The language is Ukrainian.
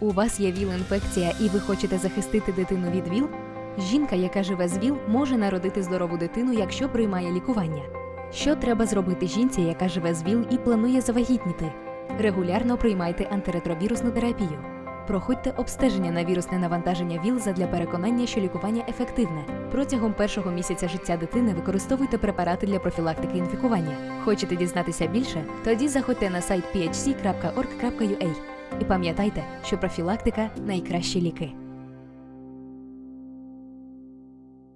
У вас є ВІЛ-інфекція і ви хочете захистити дитину від ВІЛ? Жінка, яка живе з ВІЛ, може народити здорову дитину, якщо приймає лікування. Що треба зробити жінці, яка живе з ВІЛ і планує завагітніти? Регулярно приймайте антиретровірусну терапію. Проходьте обстеження на вірусне навантаження ВІЛ задля переконання, що лікування ефективне. Протягом першого місяця життя дитини використовуйте препарати для профілактики інфікування. Хочете дізнатися більше? Тоді заходьте на сайт phc.org.ua. І пам'ятайте, що профілактика найкращі ліки.